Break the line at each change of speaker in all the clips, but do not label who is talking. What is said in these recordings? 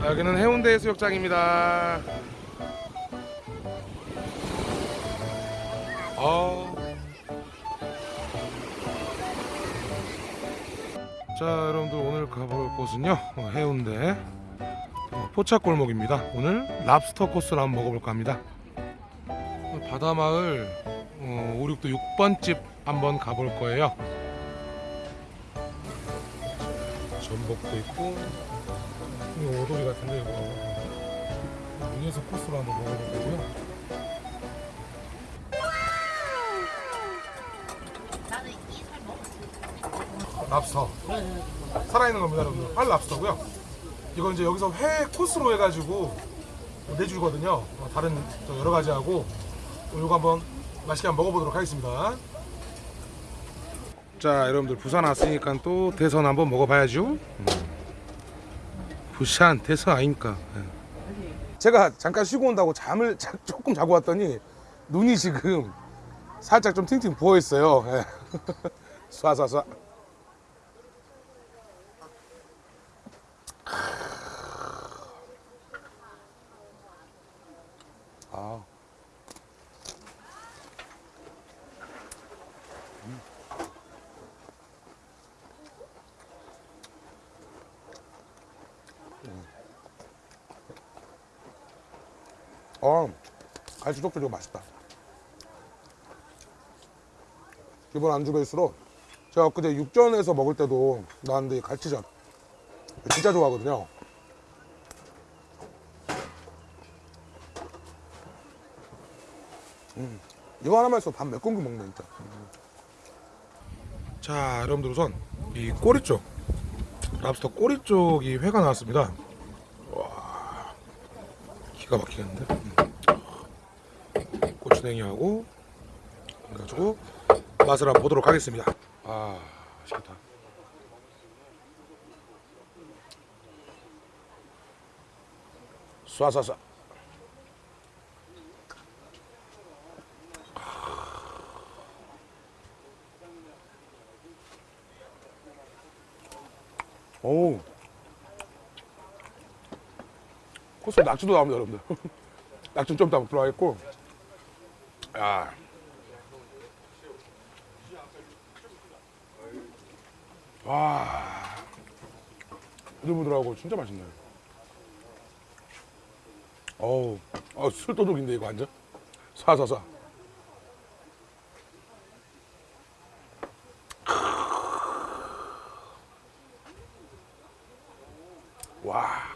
아, 여기는 해운대 해수욕장입니다. 아. 자, 여러분들 오늘 가볼 곳은요. 어, 해운대 어, 포차골목입니다. 오늘 랍스터 코스를 한번 먹어볼까 합니다. 어, 바다마을 어, 5, 6도 6번 집 한번 가볼 거예요. 전복도 있고 이거 오돌이 같은데 이거 위에서 코스로 한번 먹어볼 거고요. 랍스터 살아있는 겁니다, 여러분들. 활 랍스터고요. 이건 이제 여기서 회 코스로 해가지고 내주거든요. 어, 다른 저 여러 가지 하고 이거 한번 맛있게 한번 먹어보도록 하겠습니다. 자, 여러분들 부산 왔으니까 또 대선 한번 먹어봐야죠. 음. 부산 대선 아닙니까? 예. 제가 잠깐 쉬고 온다고 잠을 자- 조금 자고 왔더니 눈이 지금 살짝 좀 팅팅 부어 있어요. 예. 쏴쏴쏴. 아. 어, 갈치 족도 맛있다. 기본 안주 베이스로 제가 그제 육전에서 먹을 때도 나왔는데 이 갈치전 진짜 좋아하거든요. 음, 이거 하나만 있어 밥몇 공기 먹네 진짜. 자, 여러분들 우선 이 꼬리 쪽 랍스터 꼬리 쪽이 회가 나왔습니다. 와, 기가 막히겠는데. 음. 고추냉이하고 그래가지고 맛을 한번 보도록 하겠습니다. 아, 맛있겠다. 쏴쏴쏴. 오. 코스 낙지도 나옵니다, 여러분들. 낙지 좀더 들어가 있고. 야. 와. 부들부들하고 진짜 맛있네. 어우, 어, 술도둑인데 이거 완전. 사사사. 와.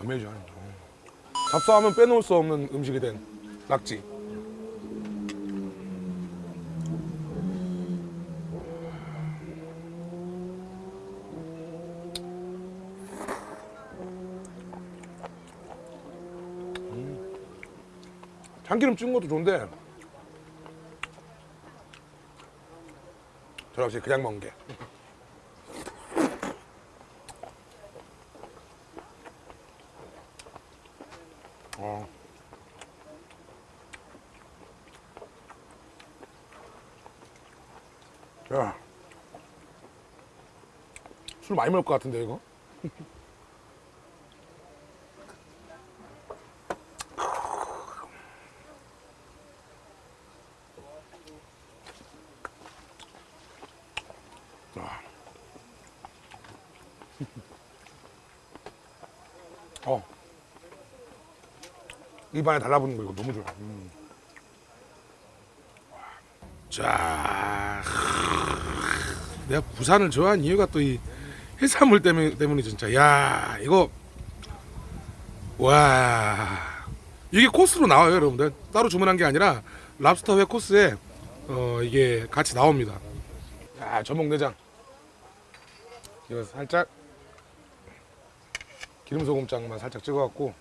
아메이징 잡사하면 빼놓을 수 없는 음식이 된 낙지. 음. 참기름 찍은 것도 좋은데 저 역시 그냥 먹는 게. 어. 야. 술 많이 먹을 것 같은데 이거? 아. 어. 입안에 달라붙는 거 이거 너무 좋아. 음. 자, 내가 부산을 좋아하는 이유가 또 이 해산물 때문에 때문에 진짜. 야 이거. 와. 이게 코스로 나와요 여러분들. 따로 주문한 게 아니라 랍스터 회 코스에 어 이게 같이 나옵니다. 야 전복 내장. 이거 살짝 기름 소금장만 살짝 찍어갖고.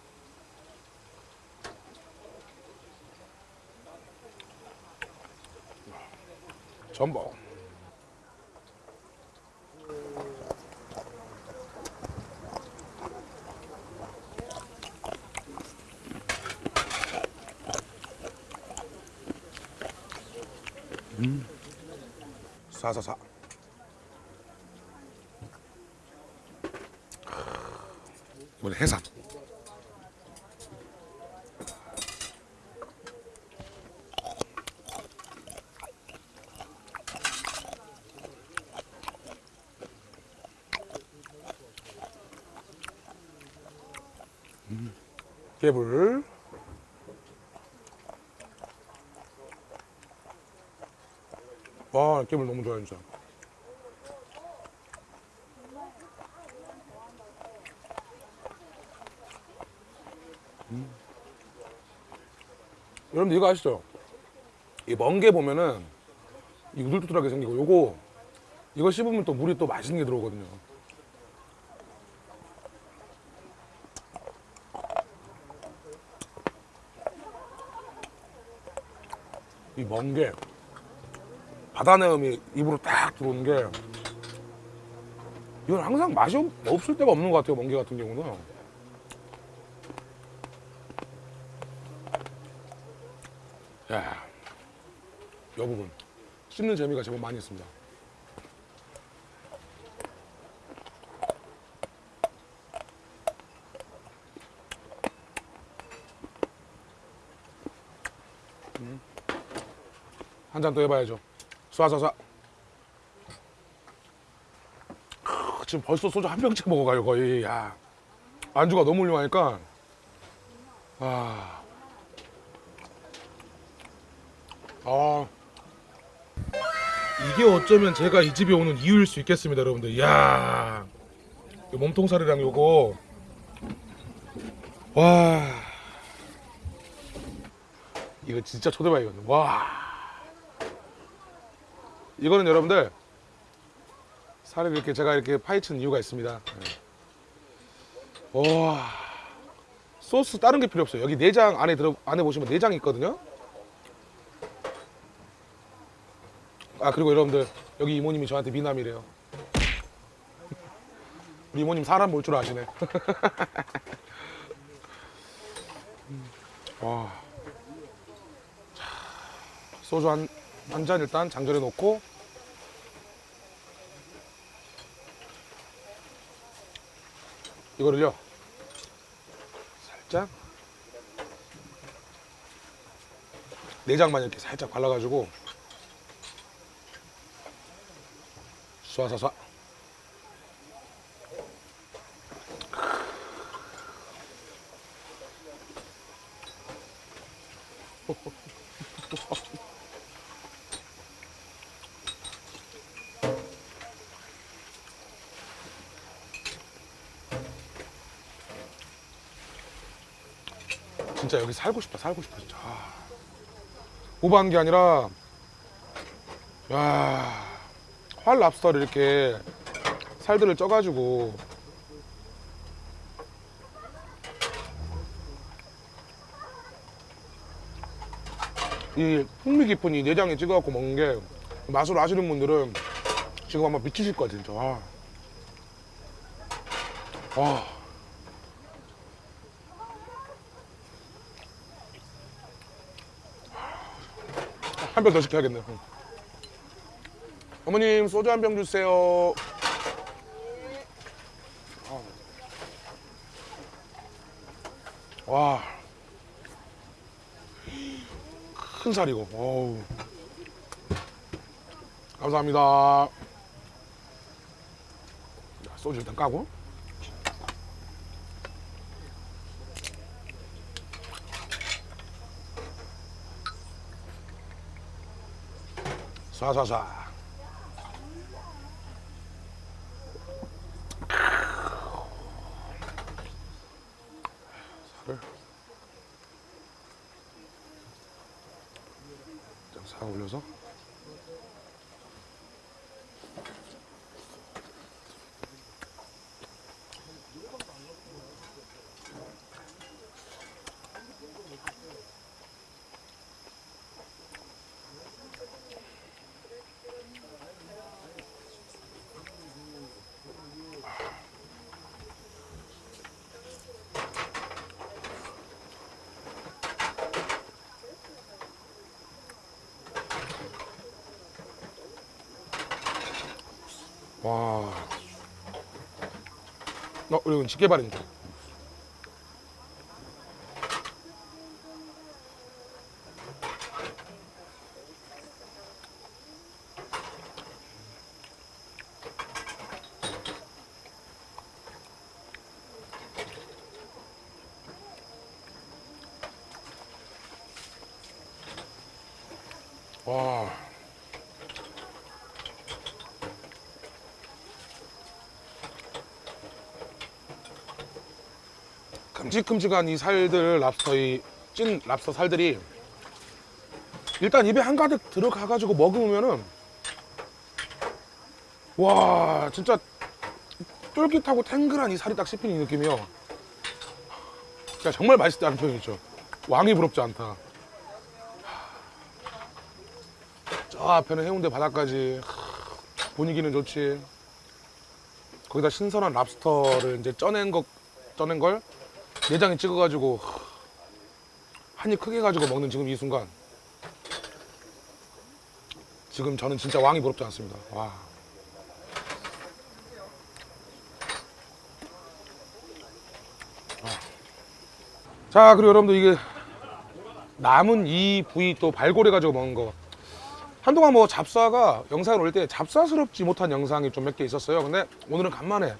전복 사사사. 이번에 해삼. 음, 깨불. 와, 깨불 너무 좋아요, 진짜. 여러분들 이거 아시죠? 이먼게 보면은 이 우둘투둘하게 생기고 요거 이거 씹으면 또 물이 또 맛있는 게 들어오거든요. 이먼게 바다 내음이 입으로 딱 들어오는 게 이건 항상 맛이 없, 없을 때가 없는 것 같아요. 멍게 같은 경우는. 야, 이 부분 씹는 재미가 제법 많이 있습니다. 한 잔 더 해봐야죠. 쏴쏴쏴. 크, 지금 벌써 소주 한 병째 먹어가요 거의. 야, 안주가 너무 훌륭하니까. 아. 아 이게 어쩌면 제가 이 집에 오는 이유일 수 있겠습니다 여러분들 이야 이 몸통살이랑 요거 와 이거 진짜 초대박이거든 와 이거는 여러분들 살을 이렇게 제가 이렇게 파헤치는 이유가 있습니다 네. 와 소스 다른 게 필요 없어요 여기 내장 안에 들어 안에 보시면 내장이 있거든요 아 그리고 여러분들 여기 이모님이 저한테 미남이래요. 우리 이모님 사람 볼 줄 아시네. 와. 자, 소주 한 한 잔 일단 장전해 놓고 이거를요. 살짝 내장만 이렇게 살짝 발라가지고 쏴쏴쏴 진짜 여기 살고 싶다 살고 싶다 진짜 아. 오버한 게 아니라 야활 랍스터를 이렇게 살들을 쪄가지고 이 풍미 깊은 이 내장에 찍어갖고 먹는 게 맛을 아시는 분들은 지금 아마 미치실 거야 진짜 와. 와. 한 병 더 시켜야겠네요 어머님 소주 한 병 주세요. 와. 큰 살이고. 어우. 감사합니다. 자, 소주 일단 까고. 쏴쏴쏴. 살을 싹 올려서 와. 어, 이건 집게발입니다. 와. 큼직큼직한 이 살들 랍스터 이찐 랍스터 살들이 일단 입에 한가득 들어가가지고 먹으면은 와 진짜 쫄깃하고 탱글한 이 살이 딱 씹히는 이 느낌이요. 진짜 정말 맛있다는 표현이죠. 왕이 부럽지 않다. 저 앞에는 해운대 바다까지 하, 분위기는 좋지. 거기다 신선한 랍스터를 이제 쪄낸 거 쪄낸 걸 내장에 찍어가지고 한 입 크게 가지고 먹는 지금 이 순간 지금 저는 진짜 왕이 부럽지 않습니다. 와. 자 그리고 여러분들 이게 남은 이 부위 또 발골해 가지고 먹는 거 한동안 뭐 잡사가 영상을 올때 잡사스럽지 못한 영상이 좀 몇 개 있었어요 근데 오늘은 간만에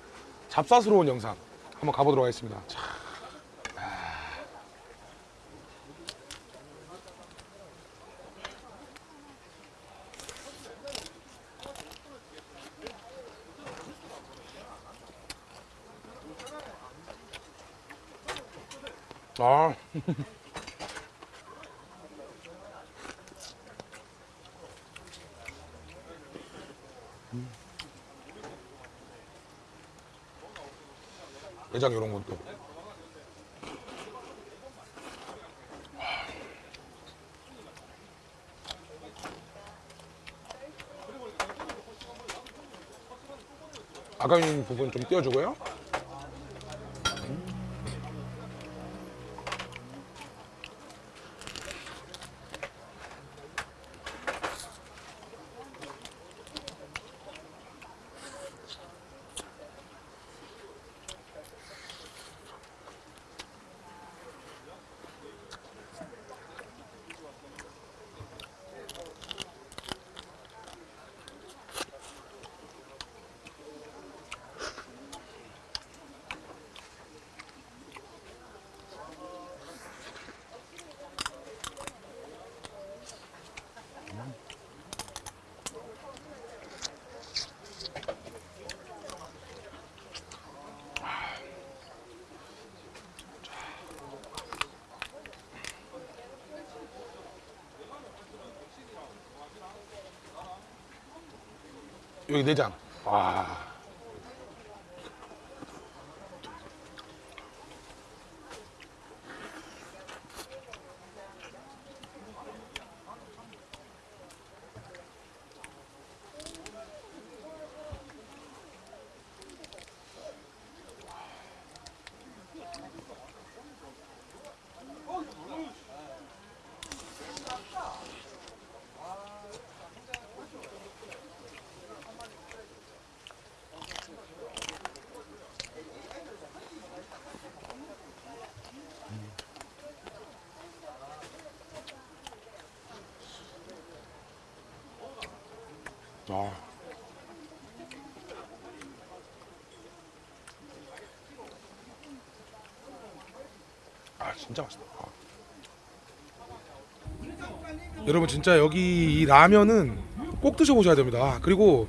잡사스러운 영상 한번 가보도록 하겠습니다 자. 아. 내장 이런 것도. 아가인 부분 좀 띄워주고요. 여기 내장. 와. 아. 아 진짜 맛있다. 아. 여러분 진짜 여기 이 라면은 꼭 드셔보셔야 됩니다. 아, 그리고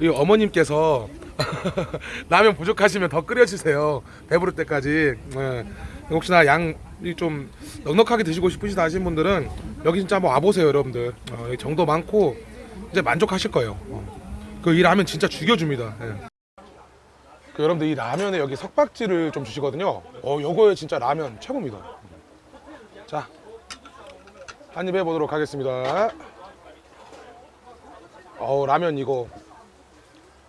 이 어머님께서 라면 부족하시면 더 끓여주세요. 배부를 때까지. 예. 혹시나 양이 좀 넉넉하게 드시고 싶으시다 하신 분들은 여기 진짜 한번 와보세요, 여러분들. 어, 정도 많고 이제 만족하실 거예요. 그이 라면 진짜 죽여줍니다. 예. 그 여러분들 이 라면에 여기 석박지를 좀 주시거든요. 어, 요거에 진짜 라면 최고입니다. 자, 한 입 해보도록 하겠습니다. 어우, 라면 이거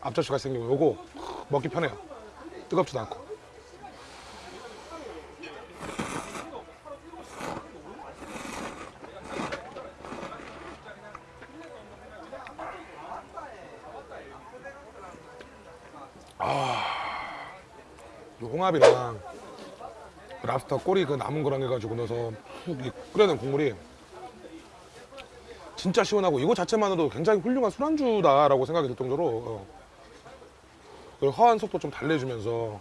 앞접시가 생기고 요거 먹기 편해요. 뜨겁지도 않고. 이 홍합이랑 그 랍스터 꼬리 그 남은 거랑 해가지고 넣어서 이 끓여낸 국물이 진짜 시원하고 이거 자체만으로도 굉장히 훌륭한 술안주다라고 생각이 들 정도로 어. 그리고 허한 속도 좀 달래주면서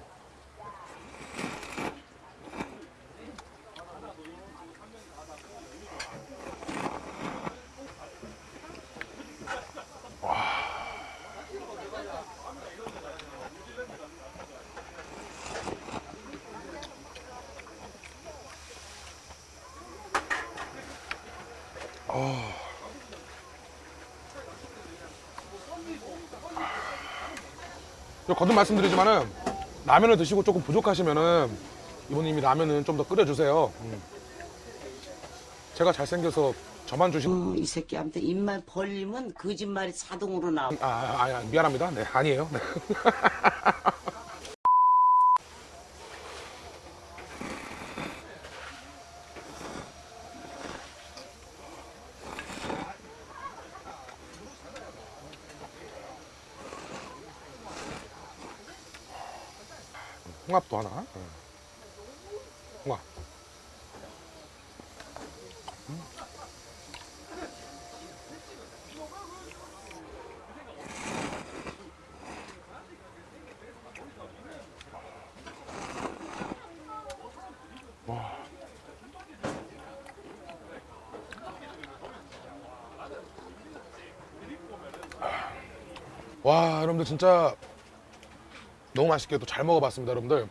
저 거듭 말씀드리지만은 라면을 드시고 조금 부족하시면은 이모님이 라면은 좀 더 끓여주세요. 음. 제가 잘생겨서 저만 주시.
어, 이 새끼한테 입만 벌리면 거짓말이 자동으로 나와.
아, 아, 아, 미안합니다. 네, 아니에요. 네. 홍합도 하나. 네. 홍합. 와 여러분들 진짜 너무 맛있게 또 잘 먹어봤습니다 여러분들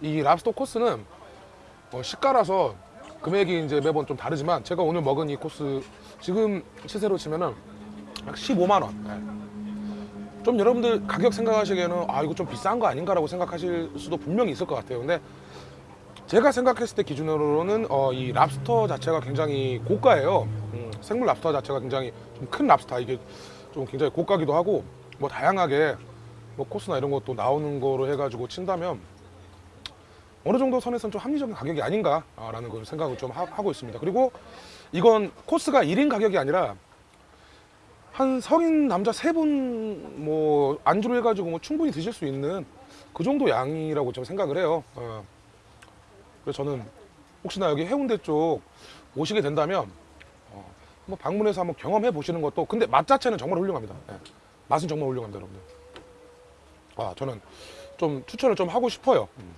이 랍스터 코스는 어, 시가라서 금액이 이제 매번 좀 다르지만 제가 오늘 먹은 이 코스 지금 시세로 치면은 약 15만 원. 네. 좀 여러분들 가격 생각하시기에는 아 이거 좀 비싼 거 아닌가 라고 생각하실 수도 분명히 있을 것 같아요. 근데 제가 생각했을 때 기준으로는 어, 이 랍스터 자체가 굉장히 고가예요. 음, 생물 랍스터 자체가 굉장히 좀 큰 랍스터 이게 좀 굉장히 고가기도 하고 뭐 다양하게 뭐 코스나 이런 것도 나오는 거로 해가지고 친다면 어느 정도 선에서는 좀 합리적인 가격이 아닌가라는 걸 생각을 좀 하, 고 있습니다. 그리고 이건 코스가 1인 가격이 아니라 한 성인 남자 세 분 뭐 안주로 해가지고 뭐 충분히 드실 수 있는 그 정도 양이라고 좀 생각을 해요. 어. 그래서 저는 혹시나 여기 해운대 쪽 오시게 된다면 어, 한번 방문해서 한번 경험해 보시는 것도 근데 맛 자체는 정말 훌륭합니다. 예. 맛은 정말 훌륭합니다, 여러분들. 아 저는 좀 추천을 좀 하고 싶어요. 음.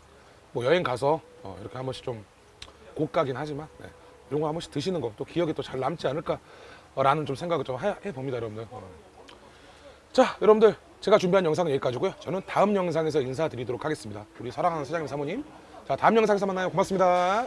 뭐 여행 가서 어, 이렇게 한 번씩 좀 고가긴 하지만 네. 이런 거 한 번씩 드시는 거또 기억에 또 잘 남지 않을까라는 좀 생각을 좀 해, 해봅니다, 여러분들. 어. 자, 여러분들 제가 준비한 영상은 여기까지고요. 저는 다음 영상에서 인사드리도록 하겠습니다. 우리 사랑하는 사장님 사모님. 자, 다음 영상에서 만나요. 고맙습니다.